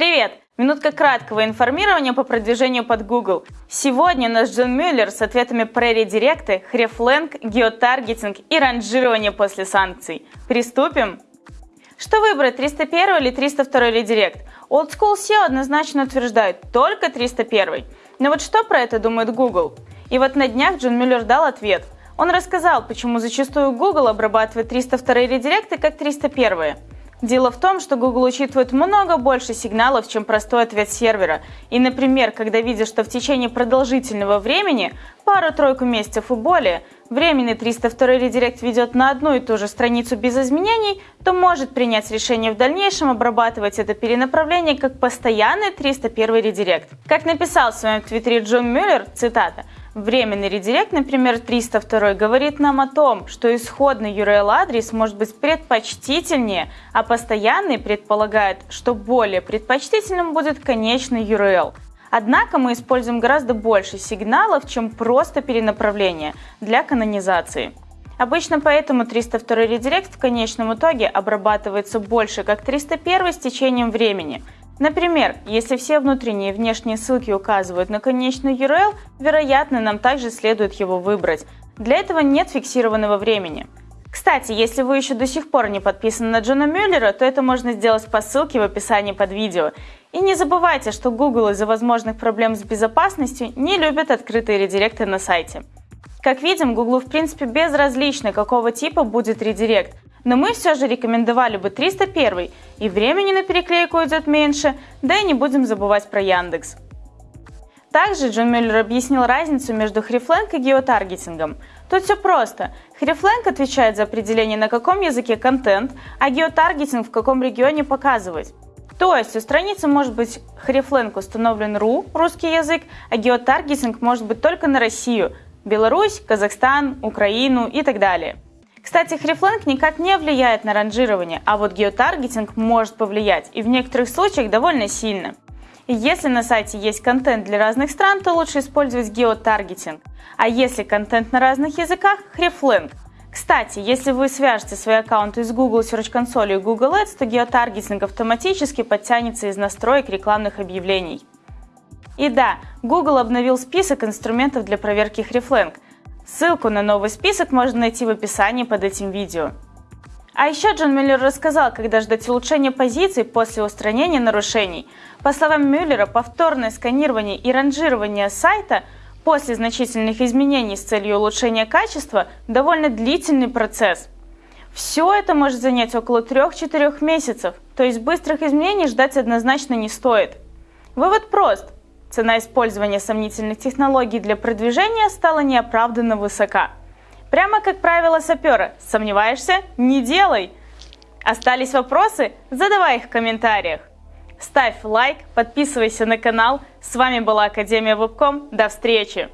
Привет! Минутка краткого информирования по продвижению под Google. Сегодня наш Джон Мюллер с ответами про редиректы, хрефленг, геотаргетинг и ранжирование после санкций. Приступим? Что выбрать, 301 или 302 редирект? Old School SEO однозначно утверждает только 301. Но вот что про это думает Google? И вот на днях Джон Мюллер дал ответ. Он рассказал, почему зачастую Google обрабатывает 302 редиректы как 301. Дело в том, что Google учитывает много больше сигналов, чем простой ответ сервера. И, например, когда видишь, что в течение продолжительного времени, пару-тройку месяцев и более, временный 302 редирект ведет на одну и ту же страницу без изменений, то может принять решение в дальнейшем обрабатывать это перенаправление как постоянный 301 редирект. Как написал в своем твиттере Джон Мюллер, цитата, Временный редирект, например, 302, говорит нам о том, что исходный URL-адрес может быть предпочтительнее, а постоянный предполагает, что более предпочтительным будет конечный URL. Однако мы используем гораздо больше сигналов, чем просто перенаправление для канонизации. Обычно поэтому 302 редирект в конечном итоге обрабатывается больше как 301 с течением времени – Например, если все внутренние и внешние ссылки указывают на конечный URL, вероятно, нам также следует его выбрать. Для этого нет фиксированного времени. Кстати, если вы еще до сих пор не подписаны на Джона Мюллера, то это можно сделать по ссылке в описании под видео. И не забывайте, что Google из-за возможных проблем с безопасностью не любит открытые редиректы на сайте. Как видим, Google в принципе безразлично, какого типа будет редирект, но мы все же рекомендовали бы 301, и времени на переклейку идет меньше, да и не будем забывать про Яндекс. Также Джон Мюллер объяснил разницу между хрифленг и геотаргетингом. Тут все просто. Хрифленг отвечает за определение, на каком языке контент, а геотаргетинг в каком регионе показывать. То есть у страницы может быть хрифленг установлен РУ, русский язык, а геотаргетинг может быть только на Россию, Беларусь, Казахстан, Украину и так далее. Кстати, хрифленг никак не влияет на ранжирование, а вот геотаргетинг может повлиять, и в некоторых случаях довольно сильно. Если на сайте есть контент для разных стран, то лучше использовать геотаргетинг. А если контент на разных языках – хрифленг. Кстати, если вы свяжете свои аккаунты с Google Search Console и Google Ads, то геотаргетинг автоматически подтянется из настроек рекламных объявлений. И да, Google обновил список инструментов для проверки хрифленг – Ссылку на новый список можно найти в описании под этим видео. А еще Джон Мюллер рассказал, когда ждать улучшения позиций после устранения нарушений. По словам Мюллера, повторное сканирование и ранжирование сайта после значительных изменений с целью улучшения качества – довольно длительный процесс. Все это может занять около 3-4 месяцев, то есть быстрых изменений ждать однозначно не стоит. Вывод прост – Цена использования сомнительных технологий для продвижения стала неоправданно высока. Прямо как правило сапера. Сомневаешься? Не делай! Остались вопросы? Задавай их в комментариях. Ставь лайк, подписывайся на канал. С вами была Академия Вебком. До встречи!